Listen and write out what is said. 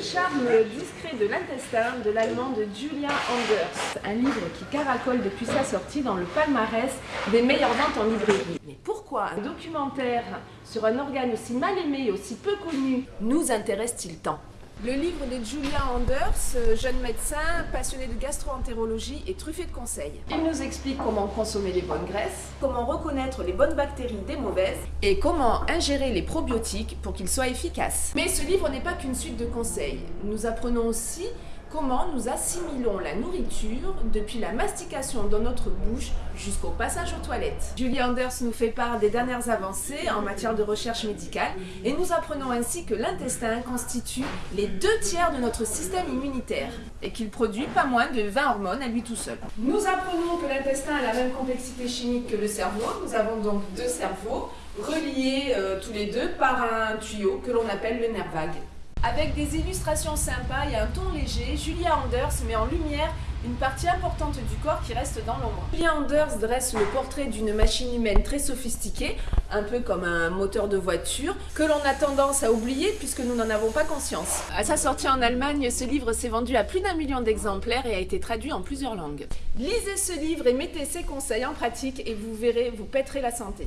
charme discret de l'intestin de l'allemande Julia Anders, un livre qui caracole depuis sa sortie dans le palmarès des meilleures ventes en librairie. Mais pourquoi un documentaire sur un organe aussi mal aimé et aussi peu connu nous intéresse-t-il tant? Le livre de Julia Anders, euh, jeune médecin passionné de gastro-entérologie et truffé de conseils. Il nous explique comment consommer les bonnes graisses, comment reconnaître les bonnes bactéries des mauvaises et comment ingérer les probiotiques pour qu'ils soient efficaces. Mais ce livre n'est pas qu'une suite de conseils. Nous apprenons aussi comment nous assimilons la nourriture depuis la mastication dans notre bouche jusqu'au passage aux toilettes. Julie Anders nous fait part des dernières avancées en matière de recherche médicale et nous apprenons ainsi que l'intestin constitue les deux tiers de notre système immunitaire et qu'il produit pas moins de 20 hormones à lui tout seul. Nous apprenons que l'intestin a la même complexité chimique que le cerveau. Nous avons donc deux cerveaux reliés euh, tous les deux par un tuyau que l'on appelle le nerf vague. Avec des illustrations sympas et un ton léger, Julia Anders met en lumière une partie importante du corps qui reste dans l'ombre. Julia Anders dresse le portrait d'une machine humaine très sophistiquée, un peu comme un moteur de voiture, que l'on a tendance à oublier puisque nous n'en avons pas conscience. À sa sortie en Allemagne, ce livre s'est vendu à plus d'un million d'exemplaires et a été traduit en plusieurs langues. Lisez ce livre et mettez ses conseils en pratique et vous verrez, vous pèterez la santé.